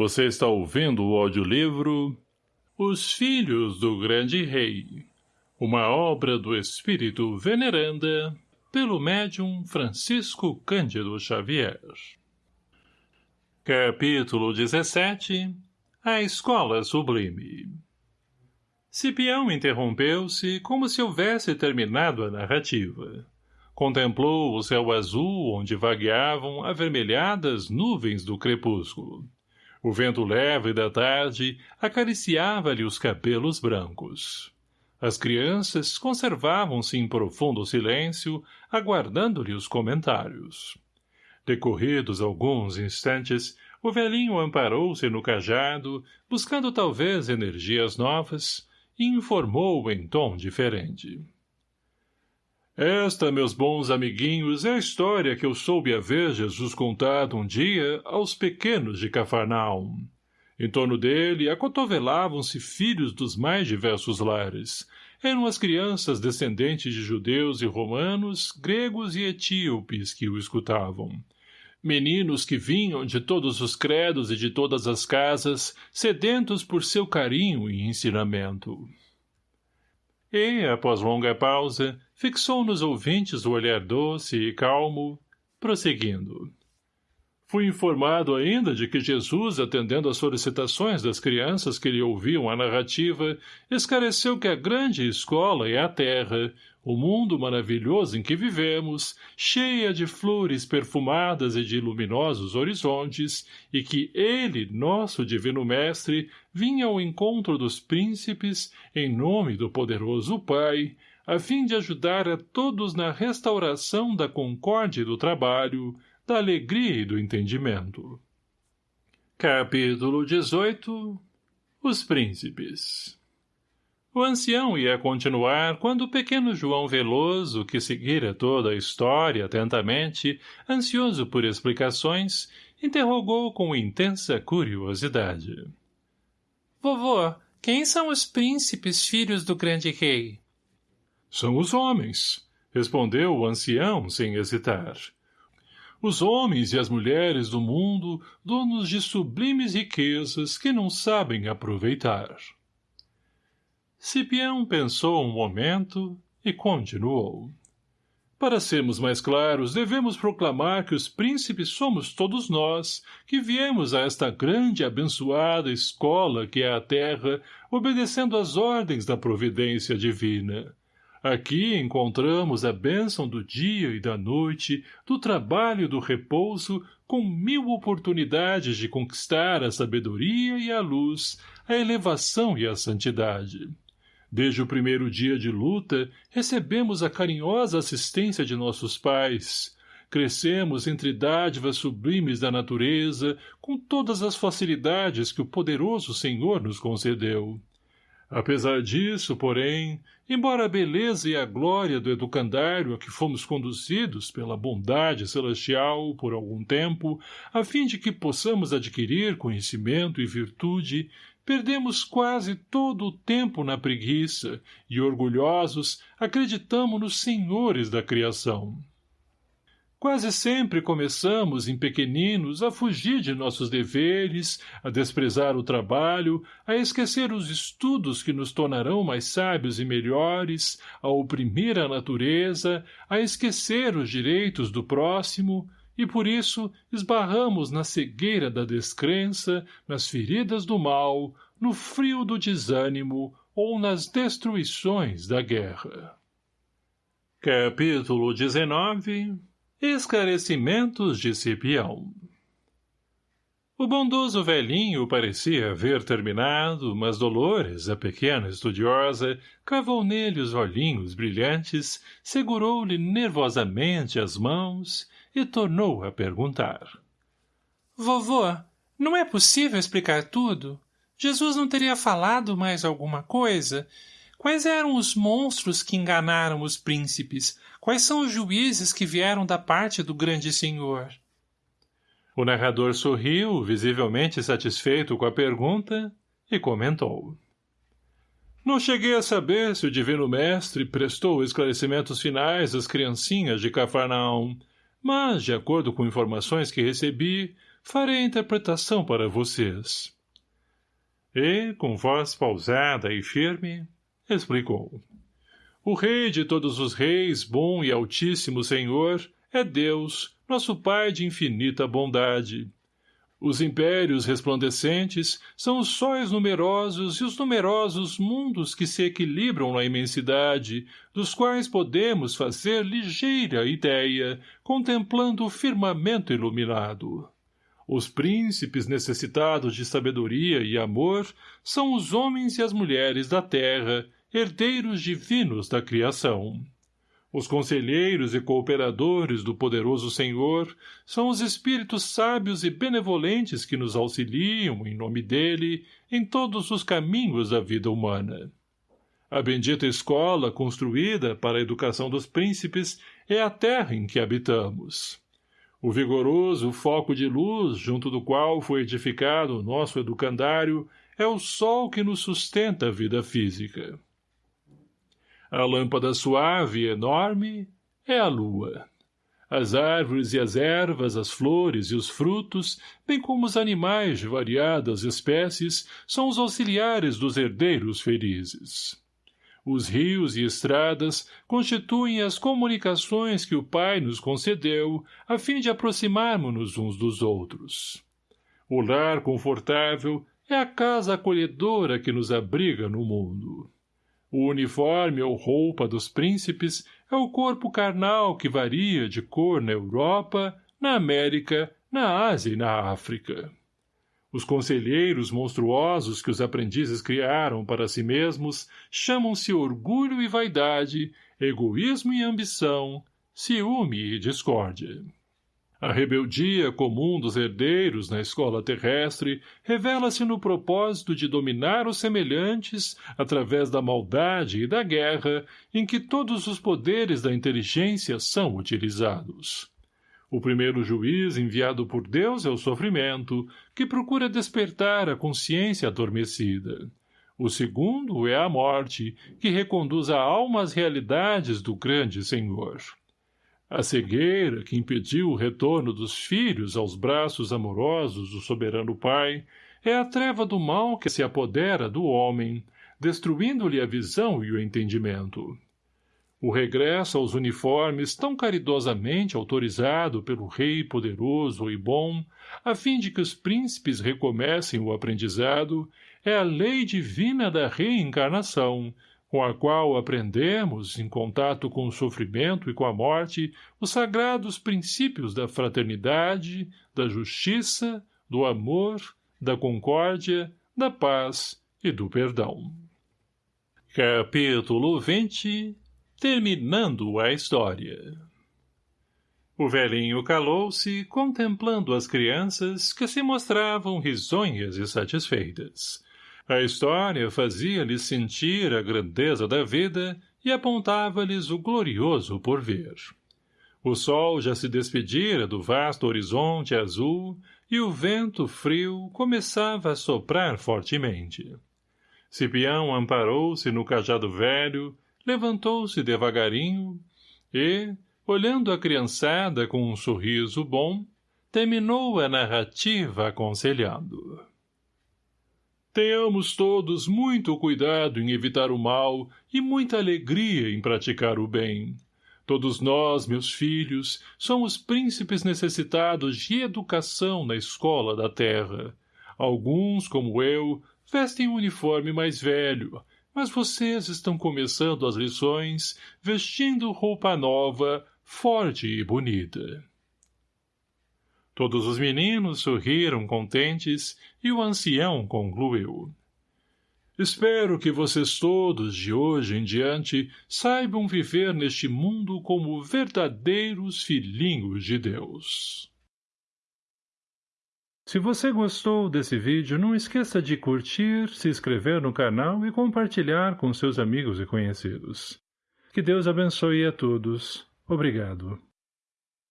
Você está ouvindo o audiolivro Os Filhos do Grande Rei, uma obra do Espírito Veneranda, pelo médium Francisco Cândido Xavier. Capítulo 17 A Escola Sublime Cipião interrompeu-se como se houvesse terminado a narrativa. Contemplou o céu azul onde vagueavam avermelhadas nuvens do crepúsculo o vento leve da tarde acariciava-lhe os cabelos brancos. As crianças conservavam-se em profundo silêncio, aguardando-lhe os comentários. Decorridos alguns instantes, o velhinho amparou-se no cajado, buscando talvez energias novas, e informou em tom diferente. Esta, meus bons amiguinhos, é a história que eu soube haver Jesus contado um dia aos pequenos de Cafarnaum. Em torno dele acotovelavam-se filhos dos mais diversos lares. Eram as crianças descendentes de judeus e romanos, gregos e etíopes que o escutavam. Meninos que vinham de todos os credos e de todas as casas, sedentos por seu carinho e ensinamento. E, após longa pausa, fixou nos ouvintes o olhar doce e calmo, prosseguindo. Fui informado ainda de que Jesus, atendendo às solicitações das crianças que lhe ouviam a narrativa, esclareceu que a grande escola é a terra, o mundo maravilhoso em que vivemos, cheia de flores perfumadas e de luminosos horizontes, e que ele, nosso divino mestre, vinha ao encontro dos príncipes, em nome do poderoso Pai, a fim de ajudar a todos na restauração da concórdia e do trabalho, da alegria e do entendimento. Capítulo 18 Os Príncipes O ancião ia continuar quando o pequeno João Veloso, que seguira toda a história atentamente, ansioso por explicações, interrogou com intensa curiosidade. — Vovô, quem são os príncipes filhos do grande rei? — São os homens, respondeu o ancião sem hesitar os homens e as mulheres do mundo, donos de sublimes riquezas que não sabem aproveitar. Cipião pensou um momento e continuou. Para sermos mais claros, devemos proclamar que os príncipes somos todos nós, que viemos a esta grande e abençoada escola que é a terra, obedecendo às ordens da providência divina. Aqui encontramos a bênção do dia e da noite, do trabalho e do repouso, com mil oportunidades de conquistar a sabedoria e a luz, a elevação e a santidade. Desde o primeiro dia de luta, recebemos a carinhosa assistência de nossos pais. Crescemos entre dádivas sublimes da natureza, com todas as facilidades que o poderoso Senhor nos concedeu. Apesar disso, porém, embora a beleza e a glória do educandário a que fomos conduzidos pela bondade celestial por algum tempo, a fim de que possamos adquirir conhecimento e virtude, perdemos quase todo o tempo na preguiça e, orgulhosos, acreditamos nos senhores da criação. Quase sempre começamos, em pequeninos, a fugir de nossos deveres, a desprezar o trabalho, a esquecer os estudos que nos tornarão mais sábios e melhores, a oprimir a natureza, a esquecer os direitos do próximo, e por isso esbarramos na cegueira da descrença, nas feridas do mal, no frio do desânimo ou nas destruições da guerra. Capítulo 19 Esclarecimentos de Cipião O bondoso velhinho parecia haver terminado, mas Dolores, a pequena estudiosa, cravou nele os olhinhos brilhantes, segurou-lhe nervosamente as mãos e tornou a perguntar. — Vovô, não é possível explicar tudo? Jesus não teria falado mais alguma coisa? Quais eram os monstros que enganaram os príncipes? Quais são os juízes que vieram da parte do grande senhor? O narrador sorriu, visivelmente satisfeito com a pergunta, e comentou. Não cheguei a saber se o divino mestre prestou esclarecimentos finais às criancinhas de Cafarnaum, mas, de acordo com informações que recebi, farei a interpretação para vocês. E, com voz pausada e firme, explicou. O rei de todos os reis, bom e altíssimo senhor, é Deus, nosso Pai de infinita bondade. Os impérios resplandecentes são os sóis numerosos e os numerosos mundos que se equilibram na imensidade, dos quais podemos fazer ligeira ideia, contemplando o firmamento iluminado. Os príncipes necessitados de sabedoria e amor são os homens e as mulheres da terra, herdeiros divinos da criação. Os conselheiros e cooperadores do poderoso Senhor são os espíritos sábios e benevolentes que nos auxiliam, em nome dele, em todos os caminhos da vida humana. A bendita escola construída para a educação dos príncipes é a terra em que habitamos. O vigoroso foco de luz junto do qual foi edificado o nosso educandário é o sol que nos sustenta a vida física. A lâmpada suave e enorme é a lua. As árvores e as ervas, as flores e os frutos, bem como os animais de variadas espécies, são os auxiliares dos herdeiros felizes. Os rios e estradas constituem as comunicações que o Pai nos concedeu a fim de aproximarmos-nos uns dos outros. O lar confortável é a casa acolhedora que nos abriga no mundo. O uniforme ou roupa dos príncipes é o corpo carnal que varia de cor na Europa, na América, na Ásia e na África. Os conselheiros monstruosos que os aprendizes criaram para si mesmos chamam-se orgulho e vaidade, egoísmo e ambição, ciúme e discórdia. A rebeldia comum dos herdeiros na escola terrestre revela-se no propósito de dominar os semelhantes através da maldade e da guerra em que todos os poderes da inteligência são utilizados. O primeiro juiz enviado por Deus é o sofrimento, que procura despertar a consciência adormecida. O segundo é a morte, que reconduz a alma às realidades do grande Senhor. A cegueira que impediu o retorno dos filhos aos braços amorosos do soberano pai é a treva do mal que se apodera do homem, destruindo-lhe a visão e o entendimento. O regresso aos uniformes tão caridosamente autorizado pelo rei poderoso e bom, a fim de que os príncipes recomecem o aprendizado, é a lei divina da reencarnação, com a qual aprendemos, em contato com o sofrimento e com a morte, os sagrados princípios da fraternidade, da justiça, do amor, da concórdia, da paz e do perdão. Capítulo 20 Terminando a história O velhinho calou-se, contemplando as crianças que se mostravam risonhas e satisfeitas. A história fazia-lhes sentir a grandeza da vida e apontava-lhes o glorioso porvir. O sol já se despedira do vasto horizonte azul e o vento frio começava a soprar fortemente. Cipião amparou-se no cajado velho, levantou-se devagarinho e, olhando a criançada com um sorriso bom, terminou a narrativa aconselhando. Tenhamos todos muito cuidado em evitar o mal e muita alegria em praticar o bem. Todos nós, meus filhos, somos príncipes necessitados de educação na escola da terra. Alguns, como eu, vestem um uniforme mais velho, mas vocês estão começando as lições vestindo roupa nova, forte e bonita. Todos os meninos sorriram contentes e o ancião concluiu. Espero que vocês todos, de hoje em diante, saibam viver neste mundo como verdadeiros filhinhos de Deus. Se você gostou desse vídeo, não esqueça de curtir, se inscrever no canal e compartilhar com seus amigos e conhecidos. Que Deus abençoe a todos. Obrigado.